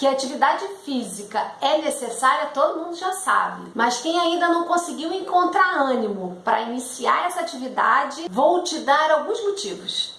Que atividade física é necessária, todo mundo já sabe. Mas quem ainda não conseguiu encontrar ânimo para iniciar essa atividade, vou te dar alguns motivos.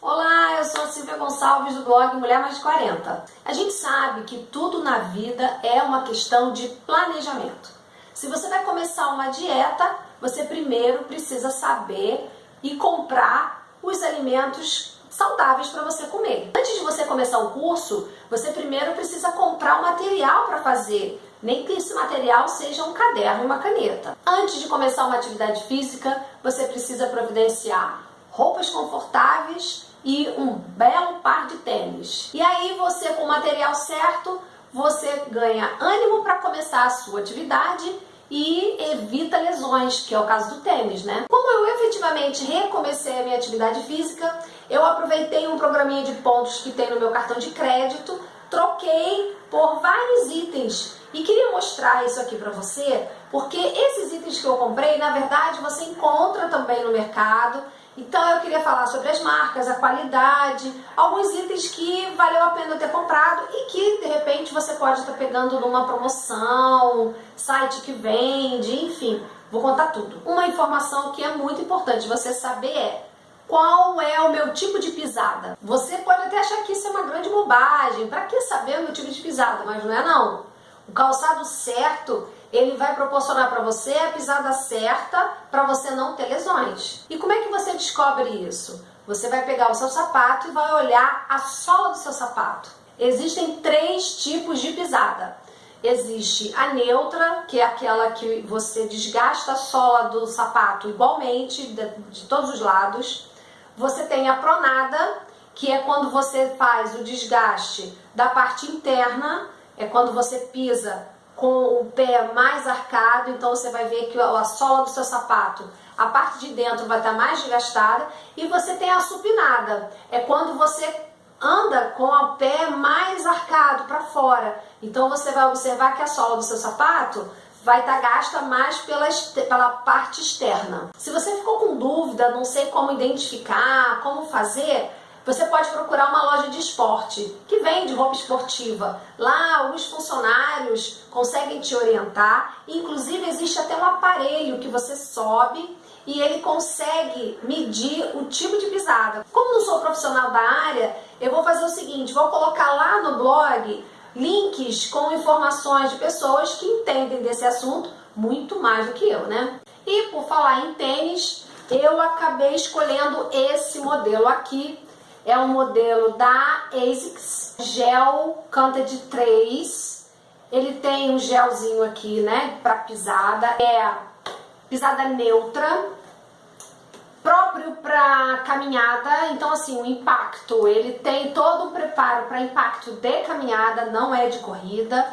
Olá, eu sou a Silvia Gonçalves do blog Mulher Mais 40. A gente sabe que tudo na vida é uma questão de planejamento. Se você vai começar uma dieta, você primeiro precisa saber e comprar os alimentos saudáveis para você comer. Antes de você começar o curso, você primeiro precisa comprar o material para fazer, nem que esse material seja um caderno e uma caneta. Antes de começar uma atividade física, você precisa providenciar roupas confortáveis e um belo par de tênis. E aí você com o material certo, você ganha ânimo para começar a sua atividade e evita lesões, que é o caso do tênis, né? Como eu efetivamente recomecei a minha atividade física, eu aproveitei um programinha de pontos que tem no meu cartão de crédito, troquei por vários itens e queria mostrar isso aqui para você, porque esses itens que eu comprei, na verdade, você encontra também no mercado então eu queria falar sobre as marcas, a qualidade, alguns itens que valeu a pena ter comprado e que de repente você pode estar pegando numa promoção, site que vende, enfim, vou contar tudo. Uma informação que é muito importante você saber é qual é o meu tipo de pisada. Você pode até achar que isso é uma grande bobagem, para que saber o meu tipo de pisada, mas não é não. O calçado certo ele vai proporcionar para você a pisada certa para você não ter lesões. E como é que você descobre isso? Você vai pegar o seu sapato e vai olhar a sola do seu sapato. Existem três tipos de pisada. Existe a neutra, que é aquela que você desgasta a sola do sapato igualmente, de, de todos os lados. Você tem a pronada, que é quando você faz o desgaste da parte interna, é quando você pisa com o pé mais arcado, então você vai ver que a sola do seu sapato, a parte de dentro vai estar mais desgastada, e você tem a supinada, é quando você anda com o pé mais arcado para fora. Então você vai observar que a sola do seu sapato vai estar gasta mais pela, pela parte externa. Se você ficou com dúvida, não sei como identificar, como fazer, você pode procurar uma loja de esporte que vende roupa esportiva. Lá, os funcionários conseguem te orientar. Inclusive, existe até um aparelho que você sobe e ele consegue medir o tipo de pisada. Como não sou profissional da área, eu vou fazer o seguinte: vou colocar lá no blog links com informações de pessoas que entendem desse assunto muito mais do que eu, né? E por falar em tênis, eu acabei escolhendo esse modelo aqui é um modelo da ASICS, gel Canted 3. Ele tem um gelzinho aqui, né, para pisada. É pisada neutra, próprio para caminhada. Então, assim, o impacto, ele tem todo o preparo para impacto de caminhada, não é de corrida.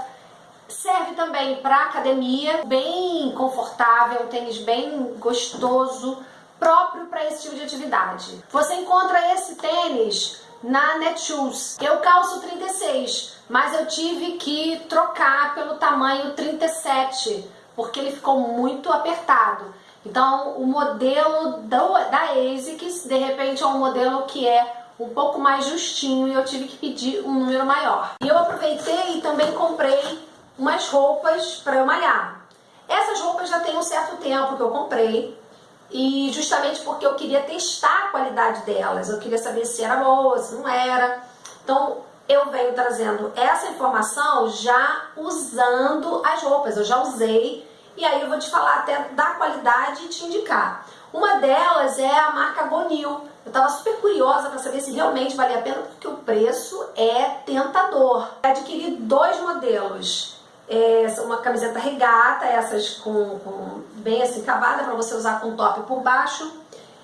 Serve também para academia, bem confortável, um tênis bem gostoso próprio para esse tipo de atividade. Você encontra esse tênis na Netshoes. Eu calço 36, mas eu tive que trocar pelo tamanho 37, porque ele ficou muito apertado. Então, o modelo da ASICS, de repente, é um modelo que é um pouco mais justinho e eu tive que pedir um número maior. E eu aproveitei e também comprei umas roupas para eu malhar. Essas roupas já tem um certo tempo que eu comprei, e justamente porque eu queria testar a qualidade delas, eu queria saber se era boa, se não era. Então eu venho trazendo essa informação já usando as roupas, eu já usei e aí eu vou te falar até da qualidade e te indicar. Uma delas é a marca Gonil. Eu estava super curiosa para saber se realmente valia a pena, porque o preço é tentador. Adquiri dois modelos é, uma camiseta regata, essas com, com bem assim cavada para você usar com top por baixo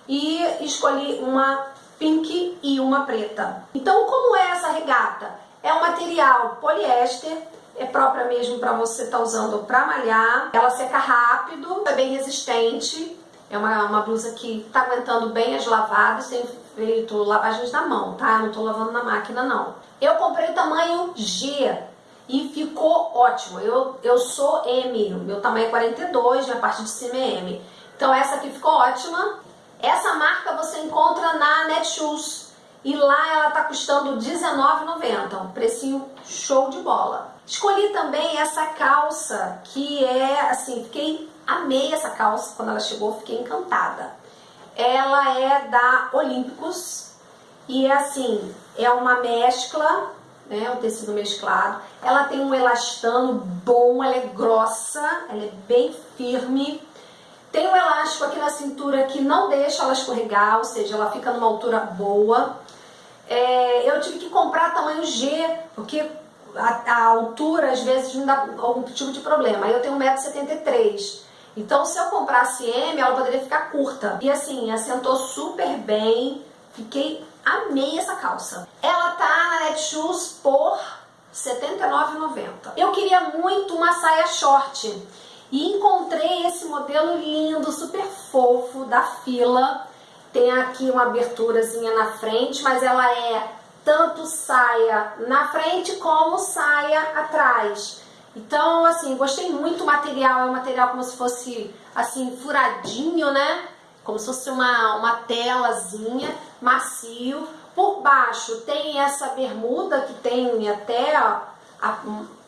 e escolhi uma pink e uma preta. Então como é essa regata? É um material poliéster, é própria mesmo para você estar tá usando para malhar, ela seca rápido, é bem resistente, é uma, uma blusa que está aguentando bem as lavadas, tem feito lavagens na mão, tá? Não estou lavando na máquina não. Eu comprei o tamanho G, e ficou ótimo. Eu, eu sou M, meu tamanho é 42, minha parte de cima é M. Então essa aqui ficou ótima. Essa marca você encontra na Netshoes. e lá ela tá custando R$19,90, um precinho show de bola. Escolhi também essa calça, que é assim, fiquei, amei essa calça, quando ela chegou fiquei encantada. Ela é da Olímpicos e é assim, é uma mescla, né, um tecido mesclado. Ela tem um elastano bom, ela é grossa, ela é bem firme. Tem um elástico aqui na cintura que não deixa ela escorregar, ou seja, ela fica numa altura boa. É, eu tive que comprar tamanho G, porque a, a, altura às vezes me dá algum tipo de problema. Eu tenho 1,73m. Então se eu comprasse M, ela poderia ficar curta. E assim, assentou super bem. Fiquei, amei essa calça. Ela tá na Netshoes por R$ 79,90. Eu queria muito uma saia short. E encontrei esse modelo lindo, super fofo, da Fila. Tem aqui uma aberturazinha na frente, mas ela é tanto saia na frente como saia atrás. Então, assim, gostei muito do material, é um material como se fosse, assim, furadinho, né? Como se fosse uma, uma telazinha, macio. Por baixo tem essa bermuda que tem até a, a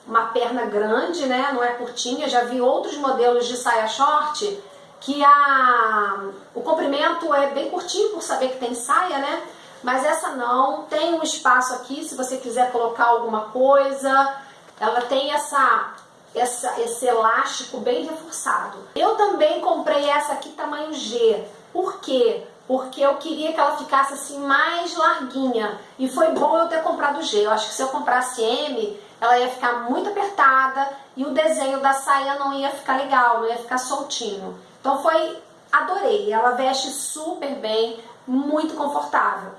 uma perna grande, né? Não é curtinha. Já vi outros modelos de saia short que a, o comprimento é bem curtinho por saber que tem saia, né? Mas essa não. Tem um espaço aqui se você quiser colocar alguma coisa. Ela tem essa, essa, esse elástico bem reforçado. Eu também comprei essa aqui tamanho G. Por quê? Porque eu queria que ela ficasse assim mais larguinha. E foi bom eu ter comprado G. Eu acho que se eu comprasse M, ela ia ficar muito apertada e o desenho da saia não ia ficar legal, não ia ficar soltinho. Então foi, adorei, ela veste super bem, muito confortável.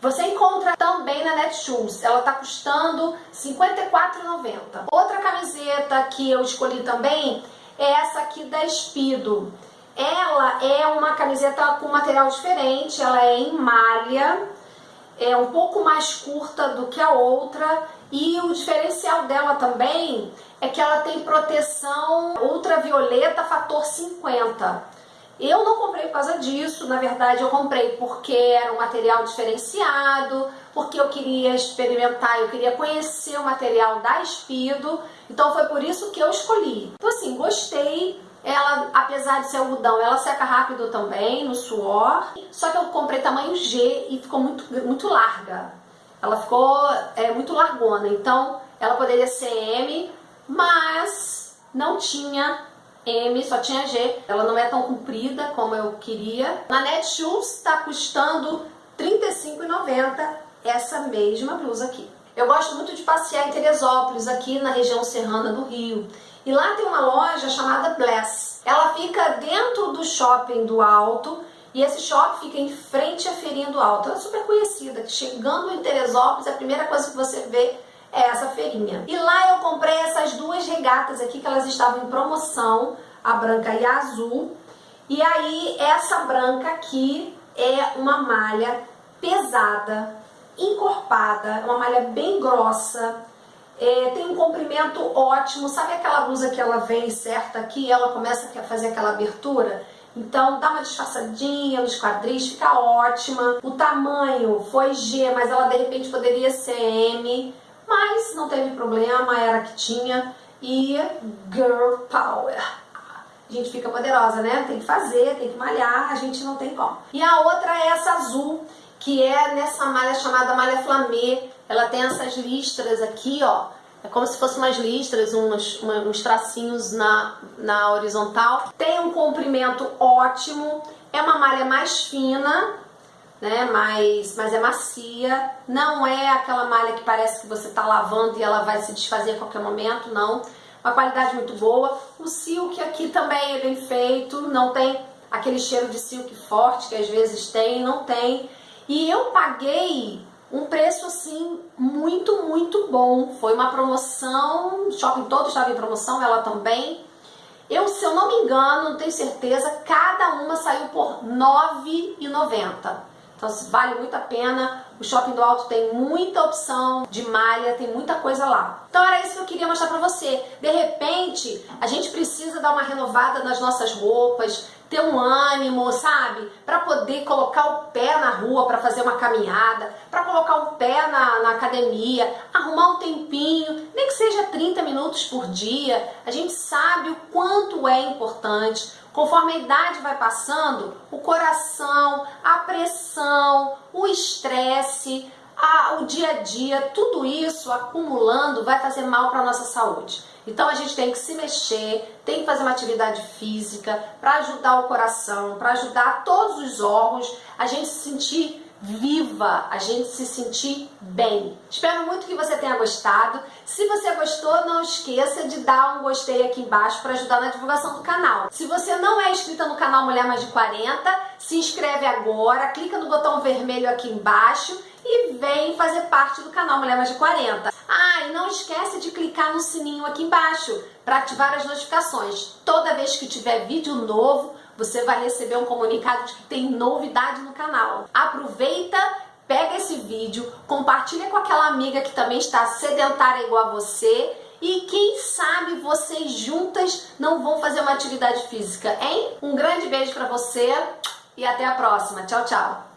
Você encontra também na Netshoes, ela está custando R$ 54,90. Outra camiseta que eu escolhi também é essa aqui da Espido. Ela é uma camiseta com material diferente, ela é em malha, é um pouco mais curta do que a outra e o diferencial dela também é que ela tem proteção ultravioleta fator 50. Eu não comprei por causa disso, na verdade eu comprei porque era um material diferenciado, porque eu queria experimentar, eu queria conhecer o material da Espido, então foi por isso que eu escolhi. Então assim, gostei, ela, apesar de ser algodão, ela seca rápido também, no suor. Só que eu comprei tamanho G e ficou muito, muito larga. Ela ficou é, muito largona, então ela poderia ser M, mas não tinha M, só tinha G. Ela não é tão comprida como eu queria. Na Netshoes está custando R$ 35,90 essa mesma blusa aqui. Eu gosto muito de passear em Teresópolis, aqui na região serrana do Rio. E lá tem uma loja chamada Bless. Ela fica dentro do shopping do Alto e esse shopping fica em frente à Feirinha do Alto. Ela é super conhecida, que chegando em Teresópolis, a primeira coisa que você vê é essa feirinha. E lá eu comprei essas duas regatas aqui, que elas estavam em promoção, a branca e a azul. E aí, essa branca aqui é uma malha pesada, encorpada, uma malha bem grossa, é, tem um comprimento ótimo, sabe aquela blusa que ela vem certa aqui, ela começa a fazer aquela abertura? Então dá uma disfarçadinha nos quadris, fica ótima. O tamanho foi G, mas ela de repente poderia ser M, mas não teve problema, era que tinha. E Girl Power. A gente fica poderosa, né? Tem que fazer, tem que malhar, a gente não tem como. E a outra é essa azul, que é nessa malha chamada malha flamê. Ela tem essas listras aqui, ó. É como se fossem umas listras, uns, uns tracinhos na, na horizontal. Tem um comprimento ótimo. É uma malha mais fina, né? Mas, mas é macia. Não é aquela malha que parece que você está lavando e ela vai se desfazer a qualquer momento, não. Uma qualidade muito boa. O silk aqui também é bem feito. Não tem aquele cheiro de silk forte que às vezes tem, não tem. E eu paguei um preço assim muito, muito bom. Foi uma promoção, shopping todo estava em promoção, ela também. Eu, se eu não me engano, não tenho certeza, cada uma saiu por R$ 9,90. Então vale muito a pena. O Shopping do Alto tem muita opção de malha, tem muita coisa lá. Então era isso que eu queria mostrar pra você. De repente, a gente precisa dar uma renovada nas nossas roupas, ter um ânimo, sabe? Para poder colocar o pé na rua para fazer uma caminhada, para colocar o pé na, na academia, arrumar um tempinho, nem que seja 30 minutos por dia. A gente sabe o quanto é importante. Conforme a idade vai passando, o coração, a pressão, o estresse, o dia a dia, tudo isso acumulando vai fazer mal para a nossa saúde. Então a gente tem que se mexer, tem que fazer uma atividade física para ajudar o coração, para ajudar todos os órgãos, a gente se sentir viva, a gente se sentir bem. Espero muito que você tenha gostado. Se você gostou, não esqueça de dar um gostei aqui embaixo para ajudar na divulgação do canal. Se você não é inscrita no canal Mulher Mais de 40, se inscreve agora, clica no botão vermelho aqui embaixo e vem fazer parte do canal Mulher Mais de 40. Ah, e não esquece de clicar no sininho aqui embaixo para ativar as notificações. Toda vez que tiver vídeo novo, você vai receber um comunicado de que tem novidade no canal. Aproveita, pega esse vídeo, compartilha com aquela amiga que também está sedentária igual a você e quem sabe vocês juntas não vão fazer uma atividade física, hein? Um grande beijo para você e até a próxima. Tchau, tchau.